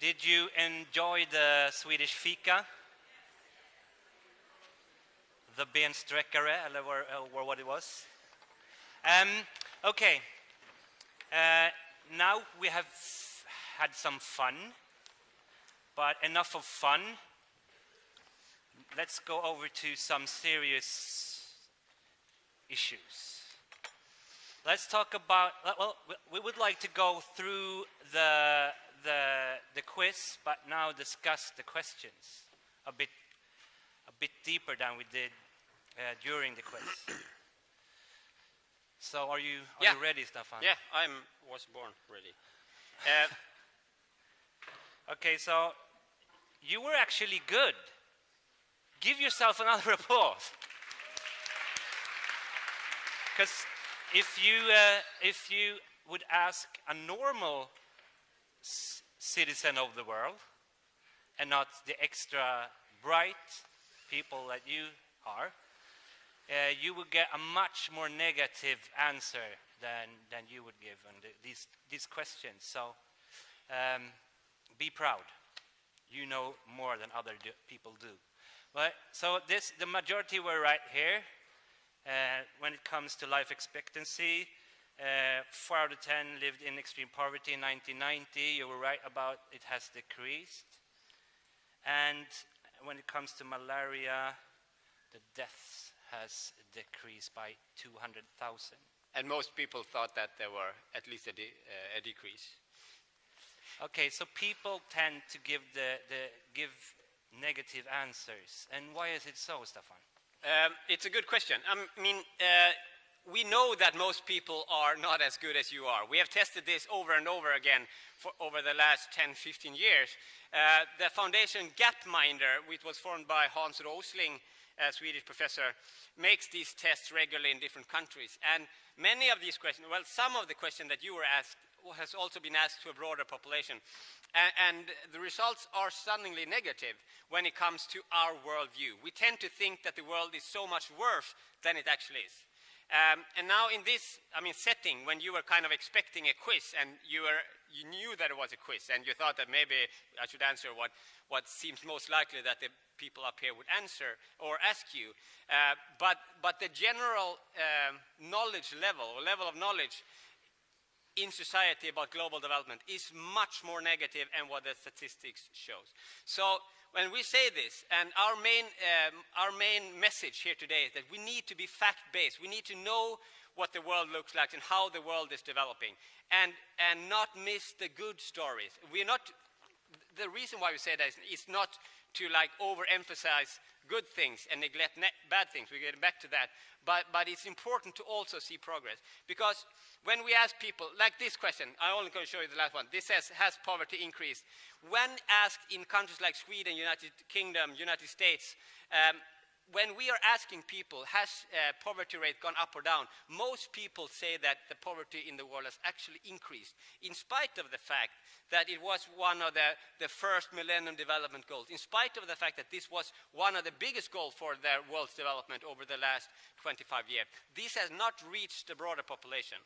Did you enjoy the Swedish fika? The bensträckare, or, or what it was? Um, okay. Uh, now we have had some fun, but enough of fun. Let's go over to some serious issues. Let's talk about, well, we would like to go through the the, the quiz, but now discuss the questions a bit, a bit deeper than we did uh, during the quiz. so are you, are yeah. you ready, Stefan? Yeah, I was born ready. Uh, okay, so you were actually good. Give yourself another applause. Because if you, uh, if you would ask a normal citizen of the world and not the extra bright people that you are, uh, you would get a much more negative answer than, than you would give on the, these, these questions. So um, be proud. You know more than other do, people do. But, so this, the majority were right here. Uh, when it comes to life expectancy, uh, four out of 10 lived in extreme poverty in 1990. You were right about it has decreased. And when it comes to malaria, the deaths has decreased by 200,000. And most people thought that there were at least a, de uh, a decrease. Okay, so people tend to give the, the give negative answers. And why is it so, Stefan? Um, it's a good question. I mean, uh, we know that most people are not as good as you are. We have tested this over and over again for over the last 10, 15 years. Uh, the foundation Gapminder, which was formed by Hans Rosling, a Swedish professor, makes these tests regularly in different countries. And many of these questions, well, some of the questions that you were asked has also been asked to a broader population. And, and, the results are stunningly negative when it comes to our worldview. We tend to think that the world is so much worse than it actually is. Um, and now in this, I mean, setting, when you were kind of expecting a quiz and you, were, you knew that it was a quiz and you thought that maybe I should answer what, what seems most likely that the people up here would answer or ask you. Uh, but, but the general um, knowledge level, or level of knowledge in society about global development is much more negative than what the statistics shows. So when we say this, and our main, um, our main message here today is that we need to be fact-based. We need to know what the world looks like and how the world is developing, and, and not miss the good stories. We're not, the reason why we say that is, not to like overemphasize good things and neglect bad things. We're getting back to that. But, but it's important to also see progress. Because when we ask people, like this question, I'm only going to show you the last one. This says, has poverty increased? When asked in countries like Sweden, United Kingdom, United States, um, when we are asking people, has uh, poverty rate gone up or down, most people say that the poverty in the world has actually increased, in spite of the fact that it was one of the, the first Millennium Development Goals, in spite of the fact that this was one of the biggest goals for the world's development over the last 25 years. This has not reached the broader population.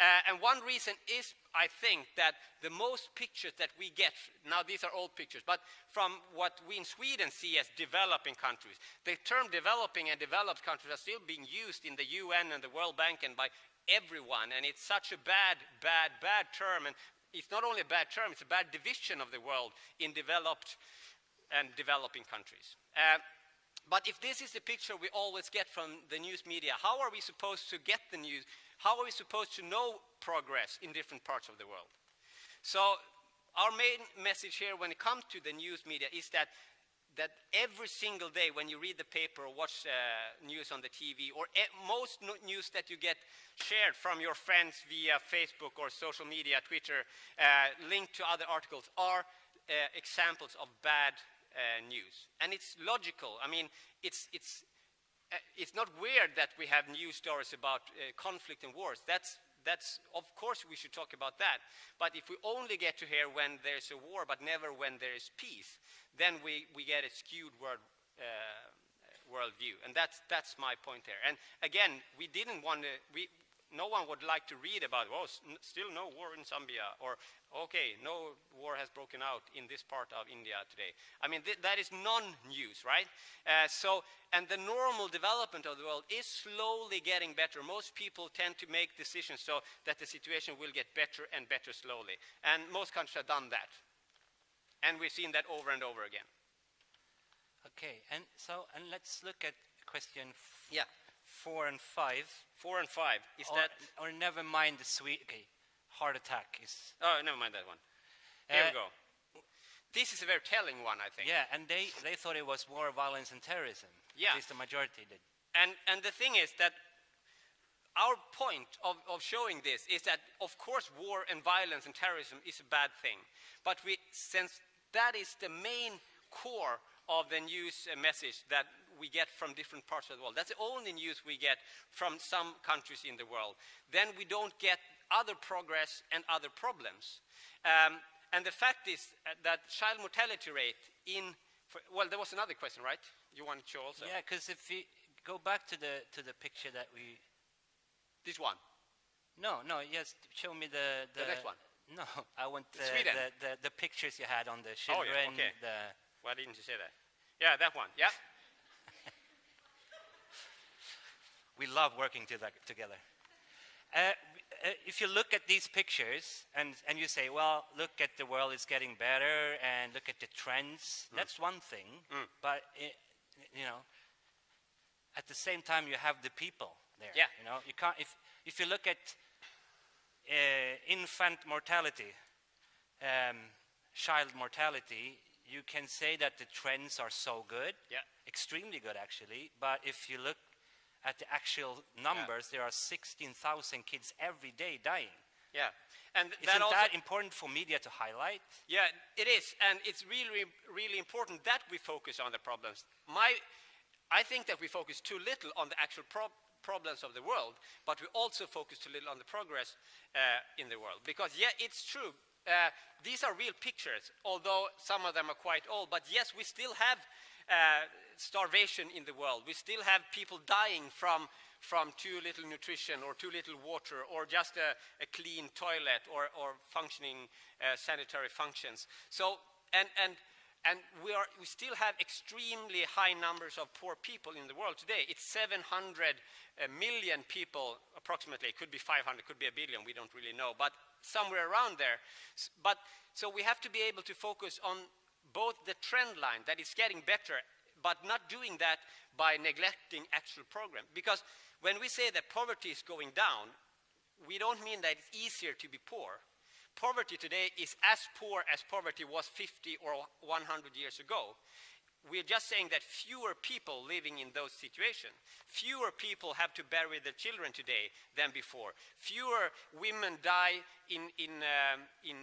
Uh, and one reason is, I think, that the most pictures that we get, now these are old pictures, but from what we in Sweden see as developing countries, the term developing and developed countries are still being used in the UN and the World Bank and by everyone, and it's such a bad, bad, bad term, and it's not only a bad term, it's a bad division of the world in developed and developing countries. Uh, but if this is the picture we always get from the news media, how are we supposed to get the news how are we supposed to know progress in different parts of the world? So our main message here when it comes to the news media is that that every single day when you read the paper or watch uh, news on the TV or e most no news that you get shared from your friends via Facebook or social media, Twitter, uh, linked to other articles are uh, examples of bad uh, news. And it's logical. I mean, it's, it's it's not weird that we have news stories about uh, conflict and wars. That's, that's, of course, we should talk about that. But if we only get to hear when there's a war, but never when there is peace, then we, we get a skewed world, uh, worldview. And that's, that's my point there. And again, we didn't want to, no one would like to read about, oh, still no war in Zambia, or okay, no war has broken out in this part of India today. I mean, th that is non-news, right? Uh, so, and the normal development of the world is slowly getting better. Most people tend to make decisions so that the situation will get better and better slowly. And most countries have done that. And we've seen that over and over again. Okay, and so, and let's look at question yeah. Four and five. Four and five, is or, that? Or never mind the sweet, okay, heart attack is. Oh, never mind that one. Here Uh, we go. This is a very telling one, I think. Yeah, and they, they thought it was war, violence, and terrorism. Yeah. At least the majority did. And, and the thing is that our point of, of showing this is that, of course, war and violence and terrorism is a bad thing. But we, since that is the main core of the news message that we get from different parts of the world, that's the only news we get from some countries in the world, then we don't get other progress and other problems. Um, and the fact is uh, that child mortality rate in, for, well, there was another question, right? You wanted to also? Yeah, because if you go back to the, to the picture that we This one. No, no, yes, show me the... The next one. No, I want the, the, the, the pictures you had on the Oh, yeah, okay. the, Why didn't you say that? Yeah, that one. Yeah. We love working together. Uh, uh, if you look at these pictures and, and you say, well, look at the world is getting better and look at the trends, Hmm. that's one thing. But, it, you know, at the same time, you have the people there. Yeah. You know, you can't, if, if you look at uh, infant mortality, um, child mortality, you can say that the trends are so good, Yeah. extremely good actually. But if you look at the actual numbers, there are 16,000 kids every day dying. Yeah. And Isn't that important for media to highlight? yeah, it is, and it's really, really important that we focus on the problems. My, I think that we focus too little on the actual prob problems of the world, but we also focus too little on the progress uh, in the world. Because yeah, it's true. Uh, these are real pictures, although some of them are quite old. But yes, we still have uh, starvation in the world. We still have people dying from, from too little nutrition or too little water or just a, a clean toilet or, or functioning uh, sanitary functions. So, and, and, and we, are, we still have extremely high numbers of poor people in the world today. It's 700 uh, people, approximately. It could be 500, could be a billion, we don't really know, but somewhere around there. But, so we have to be able to focus on both the trend line that is getting better, but not doing that by neglecting actual program. Because when we say that poverty is going down, we don't mean that it's easier to be poor. Poverty today is as poor as poverty was 50 or 100 years ago. We're just saying that fewer people living in those situations, fewer people have to bury their children today than before. Fewer women die in, in, um, in,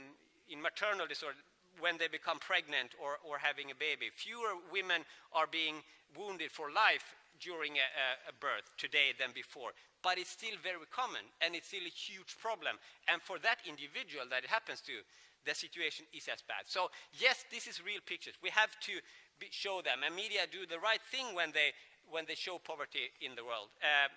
in maternal disorder when they become pregnant or, or having a baby. Fewer women are being wounded for life during a, a, birth today than before. But it's still very common and it's still a huge problem. And for that individual that it happens to, the situation is as bad. So yes, this is real pictures. We have to be, show them. And media do the right thing when they, when they show poverty in the world. Uh,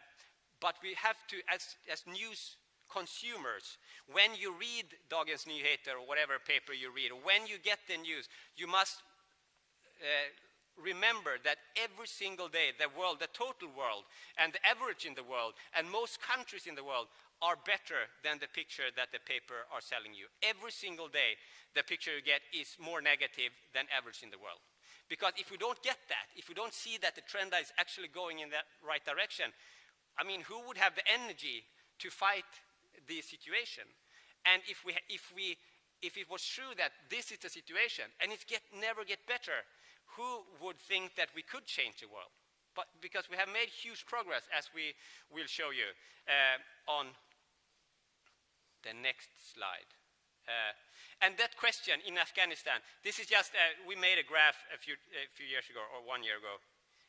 but we have to, as, as news consumers, when you read Dagens Nyheter or whatever paper you read, or when you get the news, you must uh, remember that every single day, the world, the total world, and the average in the world, and most countries in the world are better than the picture that the paper are selling you. Every single day, the picture you get is more negative than average in the world. Because if we don't get that, if we don't see that the trend is actually going in that right direction, I mean, who would have the energy to fight the situation? And if, we, if, we, if it was true that this is the situation and it get, never get better, who would think that we could change the world? But because we have made huge progress, as we will show you uh, on the next slide. Uh, and that question in Afghanistan, this is just, uh, we made a graph a few, a few years ago, or one year ago.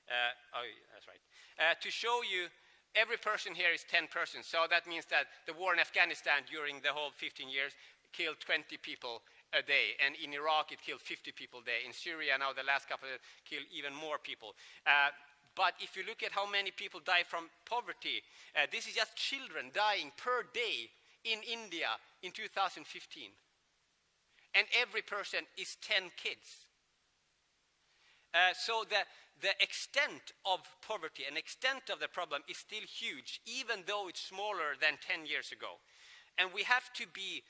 Uh, oh, that's right. Uh, to show you, every person here is 10 persons. So that means that the war in Afghanistan during the whole 15 years killed 20 people a day. And in Iraq, it killed 50 people a day. In Syria, now the last couple killed even more people. Uh, but if you look at how many people die from poverty, uh, this is just children dying per day in India in 2015. And every person is 10 kids. Uh, so the, the extent of poverty and extent of the problem is still huge, even though it's smaller than 10 years ago. And we have to be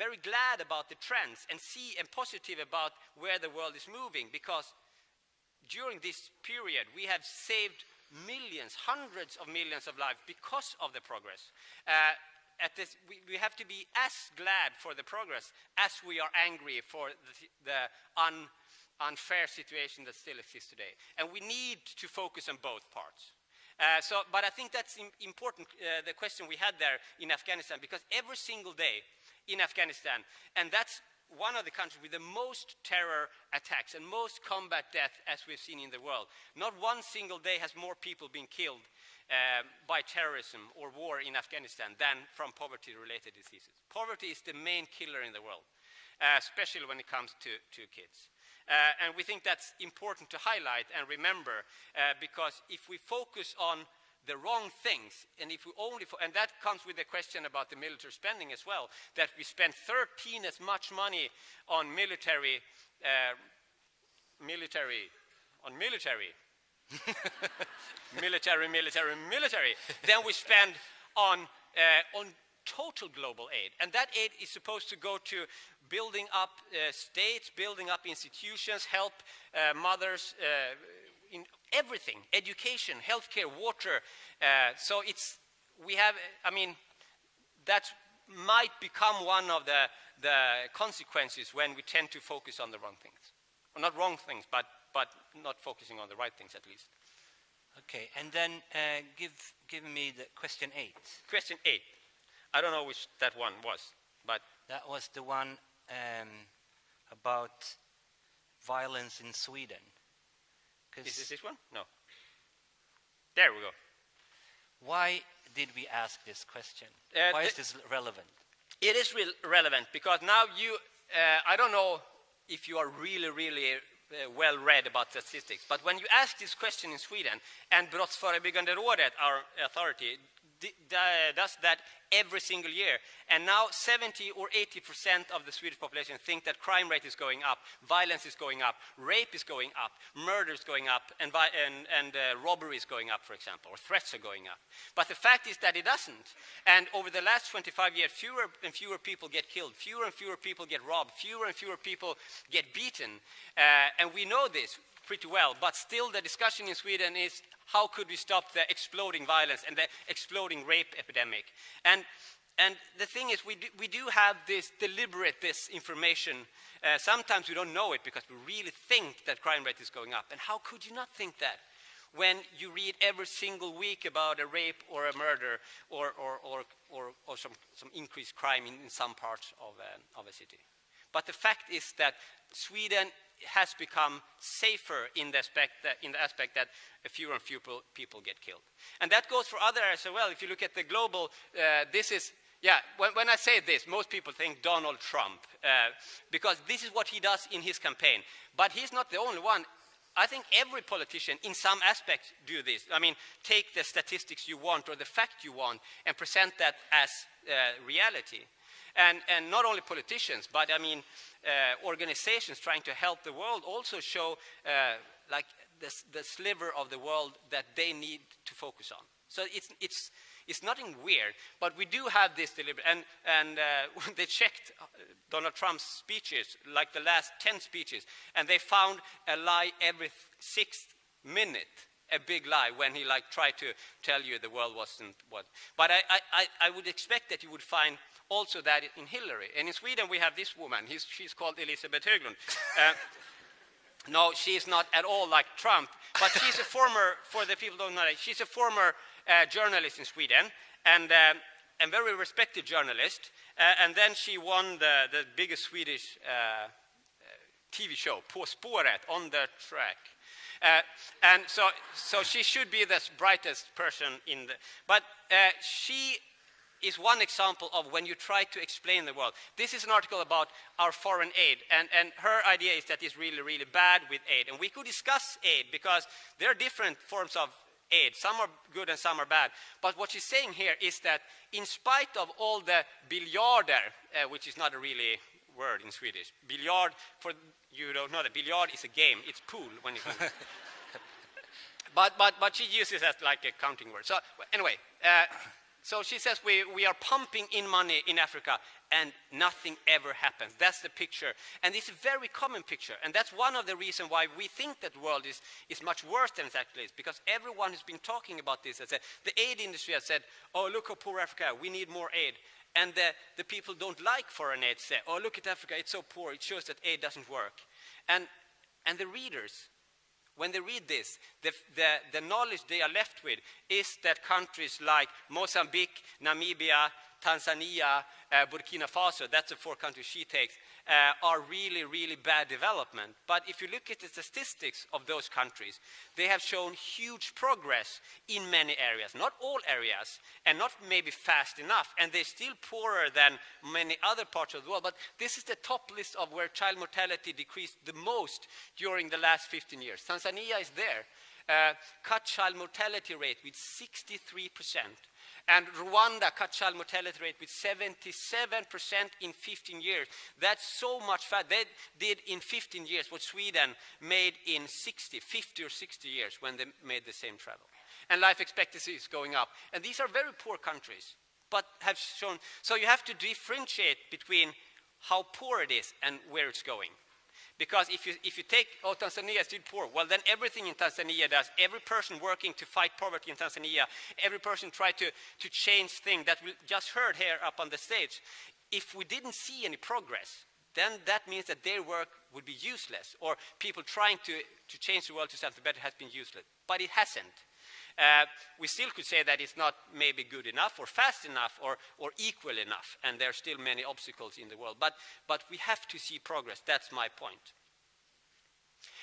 very glad about the trends and see and positive about where the world is moving because during this period we have saved millions, hundreds of millions of lives because of the progress. Uh, this, we, we, have to be as glad for the progress as we are angry for the, the un, unfair situation that still exists today. And we need to focus on both parts. Uh, so, but I think that's important, uh, the question we had there in Afghanistan, because every single day in Afghanistan, and that's one of the countries with the most terror attacks and most combat death as we've seen in the world. Not one single day has more people been killed uh, by terrorism or war in Afghanistan than from poverty-related diseases. Poverty is the main killer in the world, uh, especially when it comes to, to kids. Uh, and we think that's important to highlight and remember uh, because if we focus on the wrong things, and if we only, and that comes with the question about the military spending as well, that we spend 13 as much money on military, uh, military, on military, military, military, military, than we spend on, uh, on total global aid. And that aid is supposed to go to building up uh, states, building up institutions, help uh, mothers uh, in everything, education, healthcare, water. Uh, so it's, we have, I mean, that might become one of the, the consequences when we tend to focus on the wrong things. Well, not wrong things, but, but not focusing on the right things at least. Okay, and then uh, give, give me the question eight. Question eight. I don't know which that one was, but... That was the one um, about violence in Sweden. Is this this one? No. There we go. Why did we ask this question? Uh, Why is this relevant? It is re relevant because now you, uh, I don't know if you are really, really uh, well read about statistics, but when you ask this question in Sweden, and Brottsförebyggande rådet, our authority, does that every single year. And now 70 or 80% of the Swedish population think that crime rate is going up, violence is going up, rape is going up, murder is going up, and, and, and uh, robbery is going up, for example, or threats are going up. But the fact is that it doesn't. And over the last 25 years, fewer and fewer people get killed, fewer and fewer people get robbed, fewer and fewer people get beaten. Uh, and we know this pretty well, but still the discussion in Sweden is how could we stop the exploding violence and the exploding rape epidemic? And, and the thing is, we do, we do have this deliberate this information. Uh, sometimes we don't know it because we really think that crime rate is going up. And how could you not think that? when you read every single week about a rape or a murder or, or, or, or, some, some increased crime in, in some parts of, uh, of a city. But the fact is that Sweden has become safer in the aspect that, in the aspect that fewer and fewer people get killed. And that goes for other areas as well. If you look at the global, uh, this is, yeah, when, when, I say this, most people think Donald Trump, uh, because this is what he does in his campaign. But he's not the only one. I think every politician, in some aspect, do this. I mean, take the statistics you want or the fact you want and present that as uh, reality. And, and not only politicians, but I mean, uh, organizations trying to help the world also show uh, like this, the sliver of the world that they need to focus on. So it's, it's, it's nothing weird, but we do have this deliberate. And, and uh, they checked uh, Donald Trump's speeches, like the last 10 speeches, and they found a lie every sixth minute a big lie when he like tried to tell you the world wasn't what. But I, I, I would expect that you would find also that in Hillary. And in Sweden we have this woman, He's, she's called Elisabeth Höglund. Uh, no, she's not at all like Trump, but she's a former, for the people who don't know, she's a former uh, journalist in Sweden and um, a very respected journalist. Uh, and then she won the, the biggest Swedish uh, TV show, På spåret, on the track. Uh, and so, so she should be the brightest person in the, but uh, she is one example of when you try to explain the world. This is an article about our foreign aid, and, and her idea is that it's really, really bad with aid. And we could discuss aid because there are different forms of aid. Some are good and some are bad. But what she's saying here is that in spite of all the biljarder, uh, which is not a really word in Swedish, billiard, for you don't know that billiard is a game, it's pool when you but, but, but she uses as like a counting word. So anyway, uh, so she says we, we are pumping in money in Africa and nothing ever happens. That's the picture. And it's a very common picture. And that's one of the reasons why we think that the world is, is much worse than it actually is, because everyone who's been talking about this has said, the aid industry has said, oh, look how poor Africa, we need more aid. And the, the people don't like foreign aid say, oh, look at Africa, it's so poor, it shows that aid doesn't work. And, and the readers, when they read this, the, the, the knowledge they are left with is that countries like Mozambique, Namibia, Tanzania, uh, Burkina Faso, that's the four countries she takes, uh, are really, really bad development. But if you look at the statistics of those countries, they have shown huge progress in many areas, not all areas, and not maybe fast enough, and they're still poorer than many other parts of the world. But this is the top list of where child mortality decreased the most during the last 15 years. Tanzania is there. Uh, cut child mortality rate with 63 percent. And Rwanda cut child mortality rate with 77% in 15 years. That's so much fat. They did in 15 years what Sweden made in 60, 50 or 60 years when they made the same travel. And life expectancy is going up. And these are very poor countries, but have shown. So you have to differentiate between how poor it is and where it's going. Because if you, if you take, oh, Tanzania is still poor, well, then everything in Tanzania does, every person working to fight poverty in Tanzania, every person try to, to change things that we just heard here up on the stage, if we didn't see any progress, then that means that their work would be useless, or people trying to, to change the world to something better has been useless. But it hasn't. Uh, we still could say that it's not maybe good enough or fast enough or, or equal enough, and there are still many obstacles in the world. But, but we have to see progress. That's my point.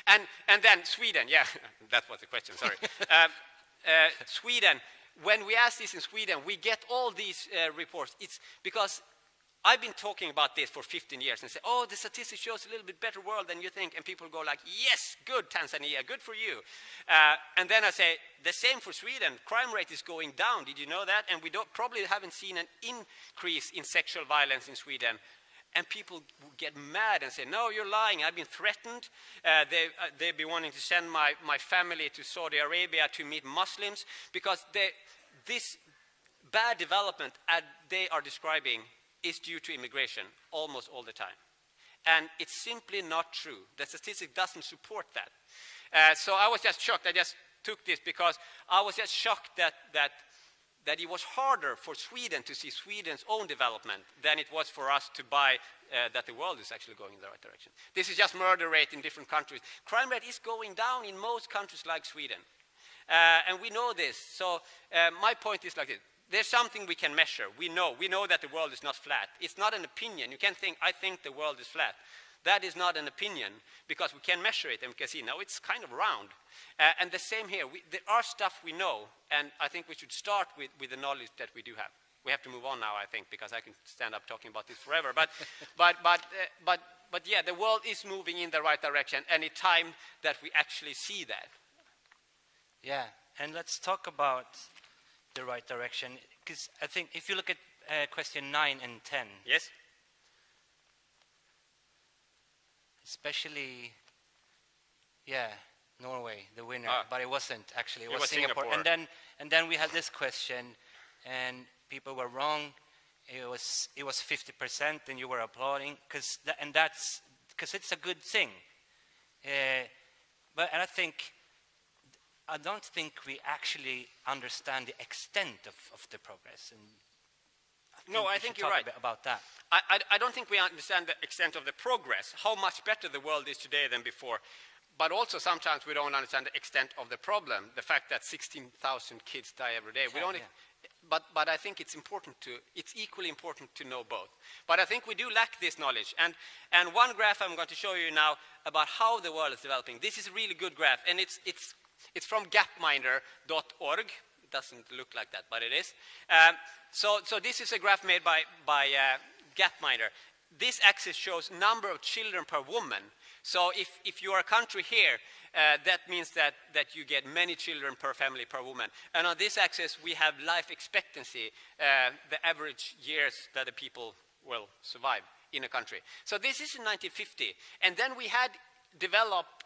And, and then Sweden, yeah, that was the question, sorry. uh, uh, Sweden, when we ask this in Sweden, we get all these uh, reports. It's because I've been talking about this for 15 years and say, oh, the statistics shows a little bit better world than you think. And people go like, yes, good Tanzania, good for you. Uh, and then I say, the same for Sweden. Crime rate is going down. Did you know that? And we probably haven't seen an increase in sexual violence in Sweden. And people get mad and say, no, you're lying. I've been threatened. Uh, they, uh, they've been wanting to send my, my family to Saudi Arabia to meet Muslims because they, this bad development they are describing is due to immigration almost all the time. And it's simply not true. The statistic doesn't support that. Uh, so I was just shocked. I just took this because I was just shocked that, that, that it was harder for Sweden to see Sweden's own development than it was for us to buy uh, that the world is actually going in the right direction. This is just murder rate in different countries. Crime rate is going down in most countries like Sweden. Uh, and we know this. So uh, my point is like this there's something we can measure. We know. We know that the world is not flat. It's not an opinion. You can't think, I think the world is flat. That is not an opinion because we can measure it and we can see, no, it's kind of round. Uh, and the same here. We, there are stuff we know, and I think we should start with, with the knowledge that we do have. We have to move on now, I think, because I can stand up talking about this forever. But, but, but, uh, but, but yeah, the world is moving in the right direction, and it's time that we actually see that. Yeah, and let's talk about the right direction? Because I think if you look at uh, question 9 and 10. Yes. Especially, yeah, Norway, the winner, ah. but it wasn't actually. It, it was, was Singapore. Singapore. And then, and then we had this question, and people were wrong. It was it was 50%, and you were applauding, because and that's because it's a good thing. Uh, but and I think I don't think we actually understand the extent of, of the progress. And I no, I think you're right about that. I, I, I, don't think we understand the extent of the progress, how much better the world is today than before. But also sometimes we don't understand the extent of the problem, the fact that 16,000 kids die every day. we don't, yeah. but, but I think it's important to, it's equally important to know both. But I think we do lack this knowledge. And, and one graph I'm going to show you now about how the world is developing. This is a really good graph, and it's, it's it's from gapminder.org. it doesn't look like that, but it is. Um, so, so this is a graph made by, by uh, Gapminder. This axis shows number of children per woman. So if, if you are a country here, uh, that means that, that you get many children per family per woman. And on this axis, we have life expectancy, uh, the average years that the people will survive in a country. So this is in 1950. And then we had developed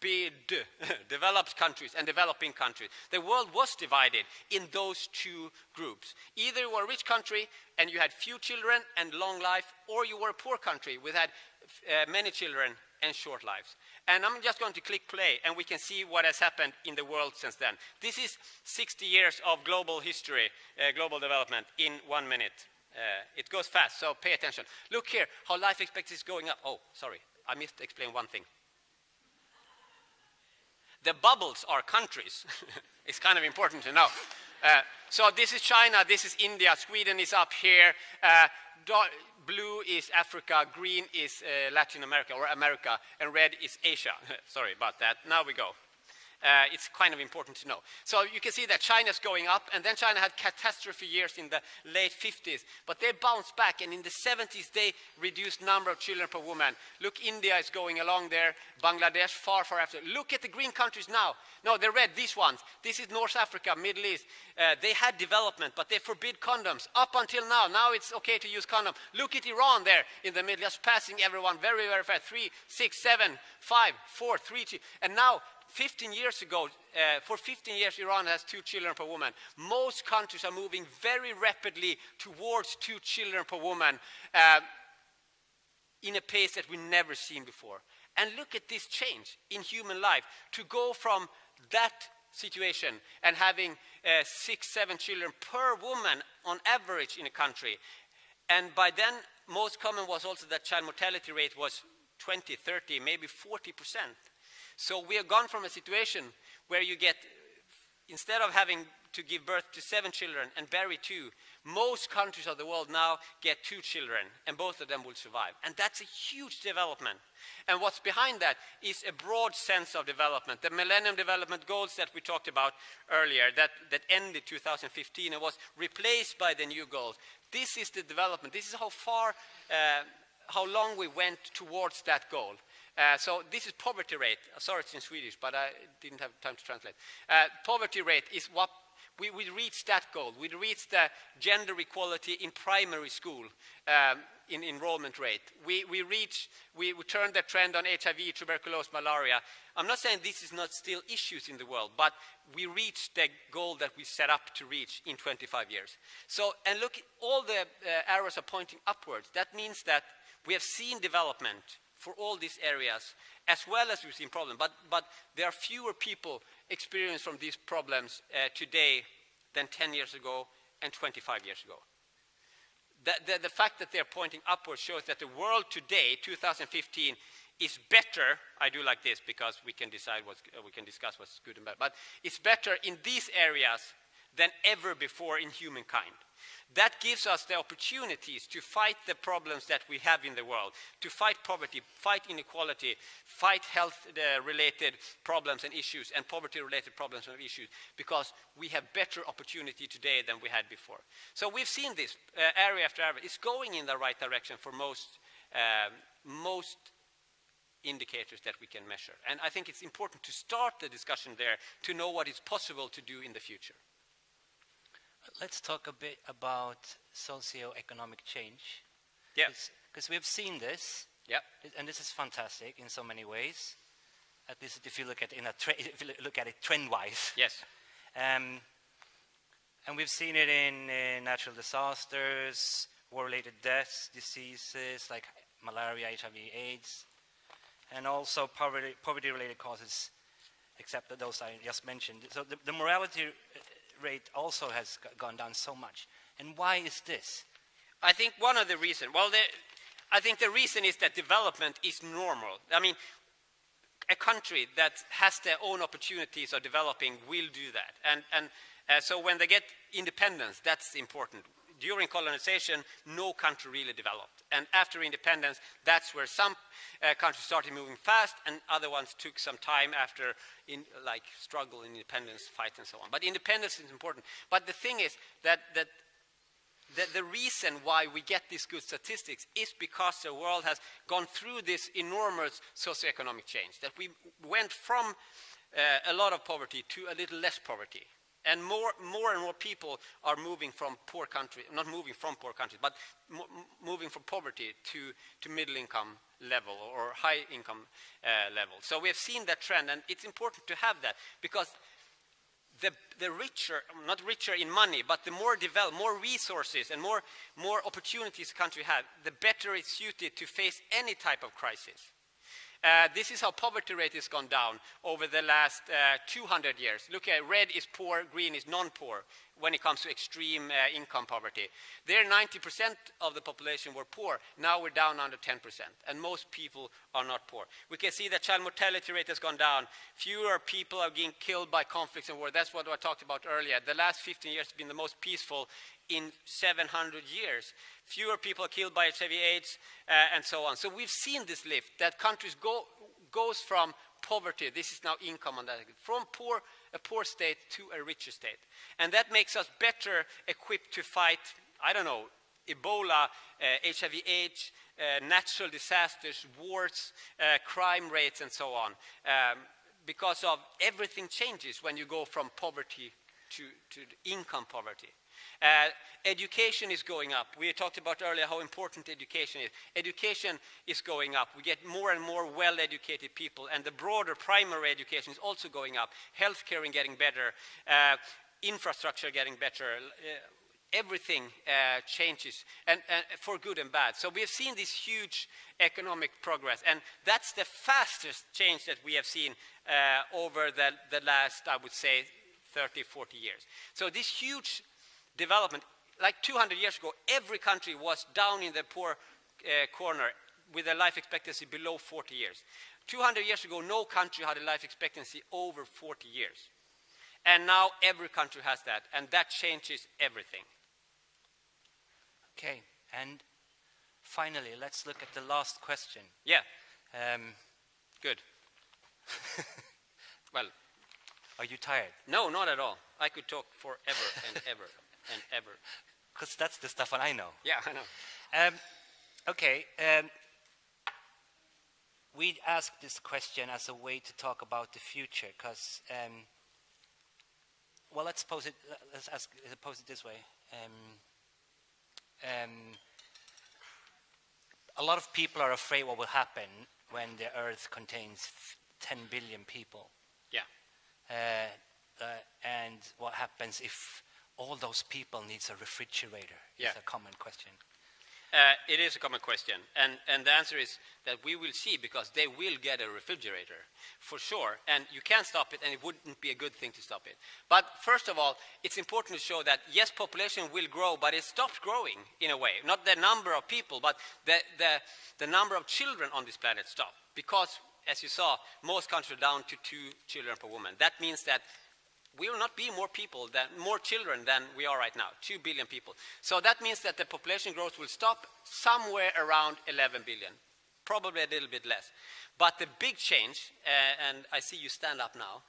developed countries and developing countries. The world was divided in those two groups. Either you were a rich country and you had few children and long life, or you were a poor country with had uh, many children and short lives. And I'm just going to click play and we can see what has happened in the world since then. This is 60 years of global history, uh, global development in one minute. Uh, it goes fast, so pay attention. Look here, how life expectancy is going up. Oh, sorry, I missed explain one thing. The bubbles are countries. it's kind of important to know. Uh, so this is China, this is India, Sweden is up here. Uh, blue is Africa, green is uh, Latin America or America, and red is Asia. Sorry about that. Now we go. Uh, it's kind of important to know. So you can see that China's going up, and then China had catastrophe years in the late 50s, but they bounced back, and in the 70s they reduced number of children per woman. Look, India is going along there, Bangladesh far, far after. Look at the green countries now. No, they're red, these ones. This is North Africa, Middle East. Uh, they had development, but they forbid condoms up until now. Now it's okay to use condom. Look at Iran there in the middle, just passing everyone very, very fast. Three, six, seven, five, four, three, two. And now 15 years ago, uh, for 15 years, Iran has two children per woman. Most countries are moving very rapidly towards two children per woman uh, in a pace that we've never seen before. And look at this change in human life to go from that situation and having uh, six, seven children per woman on average in a country. And by then, most common was also that child mortality rate was 20, 30, maybe 40 percent. So we have gone from a situation where you get, instead of having to give birth to seven children and bury two, most countries of the world now get two children and both of them will survive. And that's a huge development. And what's behind that is a broad sense of development. The Millennium Development Goals that we talked about earlier that, that ended 2015 and was replaced by the new goals. This is the development. This is how far, uh, how long we went towards that goal. Uh, so this is poverty rate. Uh, sorry, it's in Swedish, but I didn't have time to translate. Uh, poverty rate is what we, we reached that goal. We reached the gender equality in primary school um, in enrollment rate. We, we reached, we, we turned the trend on HIV, tuberculosis, malaria. I'm not saying this is not still issues in the world, but we reached the goal that we set up to reach in 25 years. So, and look, all the uh, arrows are pointing upwards. That means that we have seen development for all these areas, as well as we've seen problems. But, but there are fewer people experiencing from these problems uh, today than 10 years ago and 25 years ago. The, the, the, fact that they're pointing upwards shows that the world today, 2015, is better. I do like this because we can decide what's, uh, we can discuss what's good and bad. But it's better in these areas than ever before in humankind. That gives us the opportunities to fight the problems that we have in the world, to fight poverty, fight inequality, fight health-related problems and issues, and poverty-related problems and issues, because we have better opportunity today than we had before. So we've seen this uh, area after area. It's going in the right direction for most, um, most indicators that we can measure. And I think it's important to start the discussion there to know what is possible to do in the future. Let's talk a bit about socio-economic change. Yeah. Because we've seen this. Yeah. And this is fantastic in so many ways. At least if you look at, in a if you look at it trend-wise. Yes. Um, and we've seen it in uh, natural disasters, war-related deaths, diseases like malaria, HIV, AIDS, and also poverty-related causes, except those I just mentioned. So the, the morality rate also has gone down so much. And why is this? I think one of the reasons, well, the, I think the reason is that development is normal. I mean, a country that has their own opportunities of developing will do that. And, and uh, so when they get independence, that's important. During colonization, no country really developed. And after independence, that's where some uh, countries started moving fast and other ones took some time after in, like struggle, independence, fight and so on. But independence is important. But the thing is that, that the, the, reason why we get these good statistics is because the world has gone through this enormous socioeconomic change, that we went from uh, a lot of poverty to a little less poverty. And more, more and more people are moving from poor countries, not moving from poor countries, but moving from poverty to, to middle income level or high income uh, level. So we have seen that trend, and it's important to have that because the, the richer, not richer in money, but the more developed, more resources and more, more opportunities a country has, the better it's suited to face any type of crisis. Uh, this is how poverty rate has gone down over the last uh, 200 years. Look at red is poor, green is non-poor when it comes to extreme uh, income poverty. There, 90% of the population were poor. Now we're down under 10%, and most people are not poor. We can see that child mortality rate has gone down. Fewer people are being killed by conflicts and war. That's what I talked about earlier. The last 15 years have been the most peaceful in 700 years. Fewer people killed by HIV AIDS uh, and so on. So we've seen this lift, that countries go, goes from poverty, this is now income on that, from poor, a poor state to a richer state. And that makes us better equipped to fight, I don't know, Ebola, uh, HIV AIDS, uh, natural disasters, wars, uh, crime rates, and so on. Um, because of everything changes when you go from poverty to, to income poverty. Uh, education is going up. We talked about earlier how important education is. Education is going up. We get more and more well-educated people, and the broader primary education is also going up. Healthcare is getting better, uh, infrastructure getting better. Uh, everything uh, changes and, and, for good and bad. So we have seen this huge economic progress and that's the fastest change that we have seen uh, over the, the last, I would say, 30, 40 years. So this huge development, like 200 years ago, every country was down in the poor uh, corner with a life expectancy below 40 years. 200 years ago, no country had a life expectancy over 40 years. And now every country has that, and that changes everything. Okay, and finally, let's look at the last question. Yeah. Um, Good. well. Are you tired? No, not at all. I could talk forever and ever and ever. Because that's the stuff that I know. Yeah, I know. Um, okay. Um, we ask this question as a way to talk about the future, because, um, well, let's pose it. Let's ask, pose it this way. Um, um, a lot of people are afraid what will happen when the Earth contains 10 billion people. Yeah. Uh, uh, and what happens if all those people needs a refrigerator? Yeah. Is a common question. Uh, it is a common question, and, and the answer is that we will see because they will get a refrigerator for sure, and you can't stop it, and it wouldn't be a good thing to stop it. But first of all, it's important to show that yes, population will grow, but it stopped growing in a way. Not the number of people, but the, the, the number of children on this planet stopped because, as you saw, most countries are down to two children per woman. That means that we will not be more people than more children than we are right now 2 billion people. So that means that the population growth will stop somewhere around 11 billion probably a little bit less. But the big change uh, and i see you stand up now.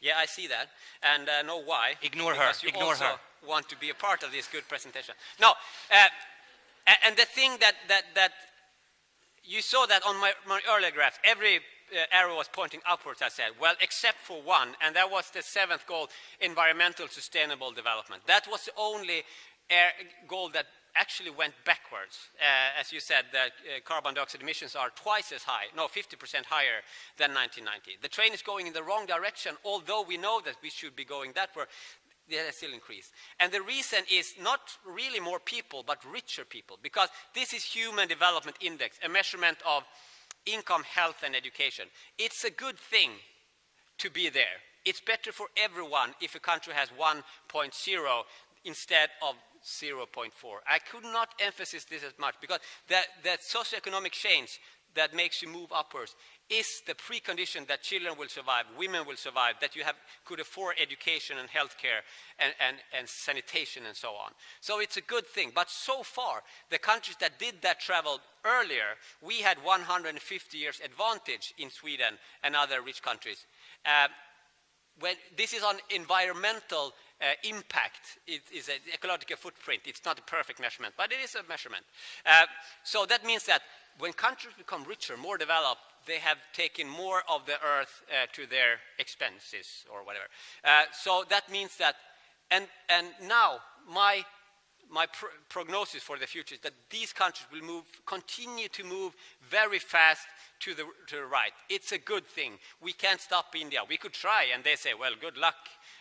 Yeah i see that. And uh, know why? Ignore her. You ignore also her. want to be a part of this good presentation. No uh, and the thing that that that you saw that on my, my earlier graph every arrow was pointing upwards, I said. Well, except for one, and that was the seventh goal, environmental sustainable development. That was the only goal that actually went backwards. Uh, as you said, the uh, carbon dioxide emissions are twice as high, no, 50% higher than 1990. The train is going in the wrong direction, although we know that we should be going that way. They still increase. And the reason is not really more people, but richer people, because this is Human Development Index, a measurement of income, health, and education. It's a good thing to be there. It's better for everyone if a country has 1.0 instead of 0.4. I could not emphasize this as much because that, that socioeconomic change that makes you move upwards is the precondition that children will survive, women will survive, that you have, could afford education and healthcare and, and, and sanitation and so on. So it's a good thing. But so far, the countries that did that travel earlier, we had 150 years advantage in Sweden and other rich countries. Uh, when this is on environmental uh, impact, it is an ecological footprint. It's not a perfect measurement, but it is a measurement. Uh, so that means that when countries become richer, more developed, they have taken more of the earth uh, to their expenses or whatever. Uh, so that means that, and, and now my, my pr prognosis for the future is that these countries will move, continue to move very fast to the, to the right. It's a good thing. We can't stop India. We could try and they say, well, good luck.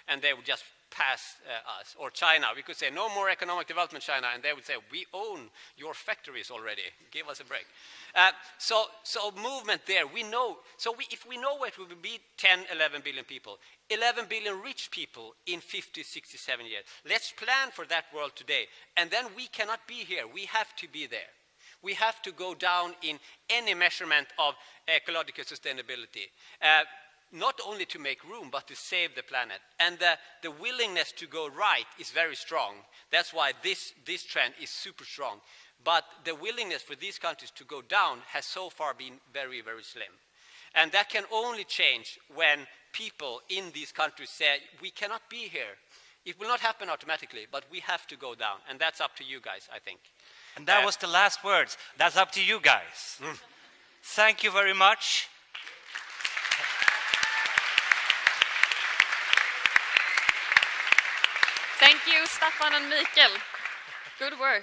And they would just pass uh, us. Or China, we could say, no more economic development, China, and they would say, we own your factories already, give us a break. Uh, so, so movement there, we know, so we, if we know it will be 10, 11 billion people, 11 billion rich people in 50, 67 years, let's plan for that world today. And then we cannot be here, we have to be there. We have to go down in any measurement of ecological sustainability. Uh, not only to make room, but to save the planet. And the, the willingness to go right is very strong. That's why this, this trend is super strong. But the willingness for these countries to go down has so far been very, very slim. And that can only change when people in these countries say, we cannot be here. It will not happen automatically, but we have to go down. And that's up to you guys, I think. And that uh, was the last words. That's up to you guys. Mm. Thank you very much. Thank you, Staffan and Mikael. Good work.